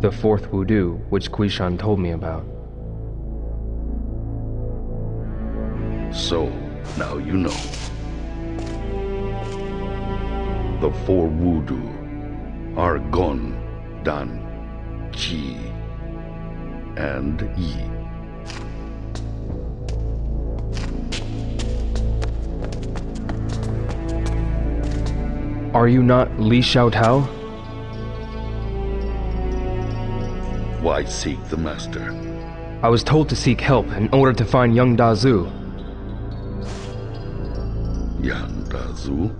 The fourth Wudu, which Guishan told me about. So, now you know. The four Wudu are Gon, Dan, Qi, and Yi. Are you not Li Xiaotao? Why seek the Master? I was told to seek help in order to find young Dazu. Yang Dazu?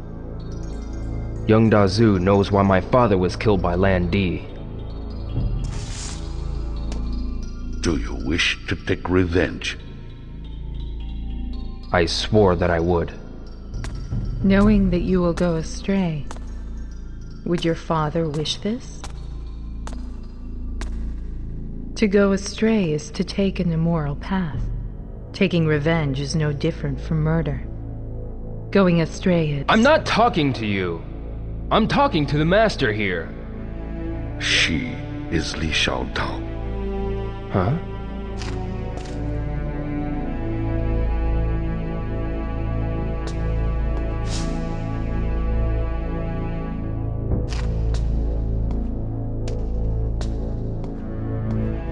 Young Dazu knows why my father was killed by Lan Di. Do you wish to take revenge? I swore that I would. Knowing that you will go astray, would your father wish this? To go astray is to take an immoral path. Taking revenge is no different from murder. Going astray is. I'm not talking to you. I'm talking to the master here. She is Li Xiaotao. Huh?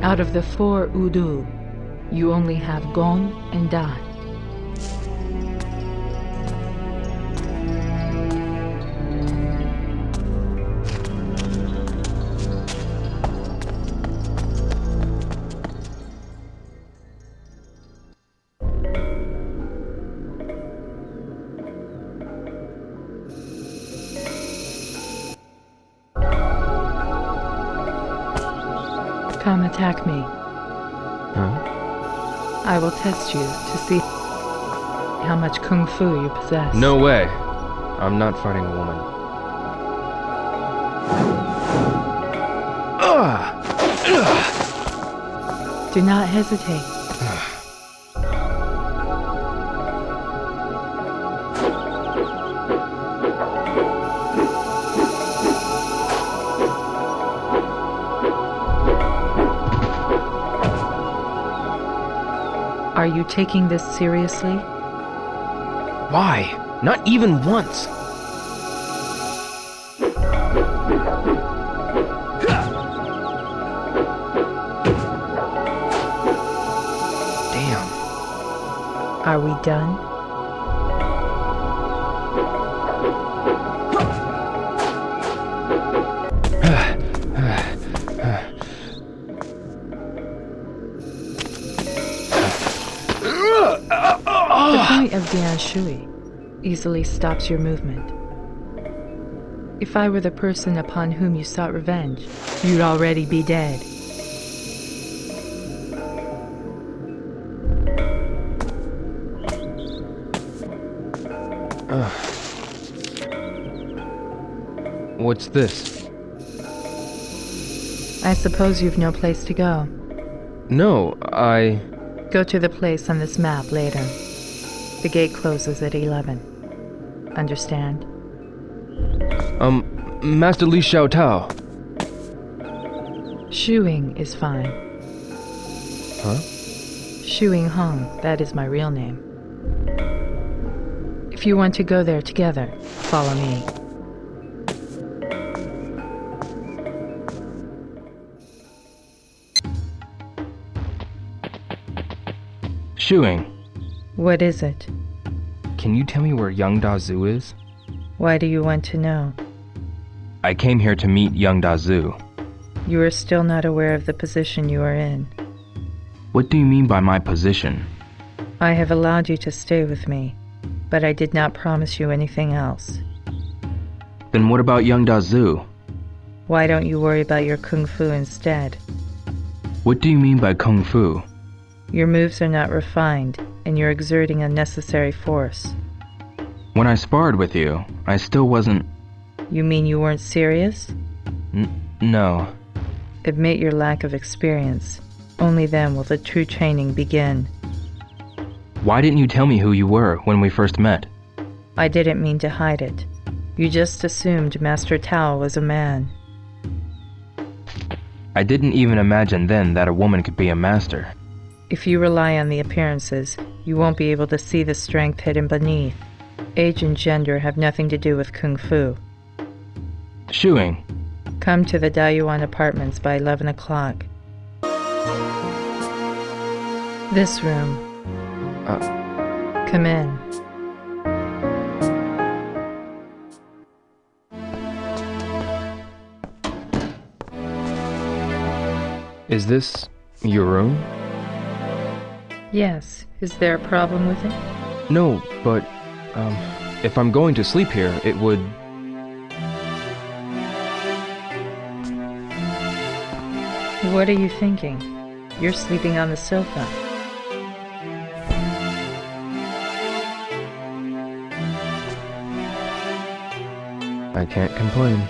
Out of the four Udu, you only have Gon and Come attack me. Huh? I will test you to see how much kung fu you possess. No way. I'm not fighting a woman. Do not hesitate. You taking this seriously? Why? Not even once. Damn. Are we done? Of Dian Shui easily stops your movement. If I were the person upon whom you sought revenge, you'd already be dead. What's this? I suppose you've no place to go. No, I. Go to the place on this map later. The gate closes at 11. Understand? Um, Master Li Xiaotao. Xiuying is fine. Huh? Xiuying Hong, that is my real name. If you want to go there together, follow me. Xiuying, What is it? can you tell me where young Dazu is? Why do you want to know? I came here to meet young Dazu. You are still not aware of the position you are in. What do you mean by my position? I have allowed you to stay with me, but I did not promise you anything else. Then what about young Dazu? Why don't you worry about your kung fu instead? What do you mean by kung fu? Your moves are not refined, and you're exerting unnecessary force. When I sparred with you, I still wasn't. You mean you weren't serious? N- no. Admit your lack of experience. Only then will the true training begin. Why didn't you tell me who you were when we first met? I didn't mean to hide it. You just assumed Master Tao was a man. I didn't even imagine then that a woman could be a master. If you rely on the appearances, you won't be able to see the strength hidden beneath. Age and gender have nothing to do with Kung Fu. Xiuying, Come to the Dayuan apartments by 11 o'clock. This room. Uh. Come in. is this your room? Yes. Is there a problem with it? No, but, um, if I'm going to sleep here, it would. What are you thinking? You're sleeping on the sofa. I can't complain.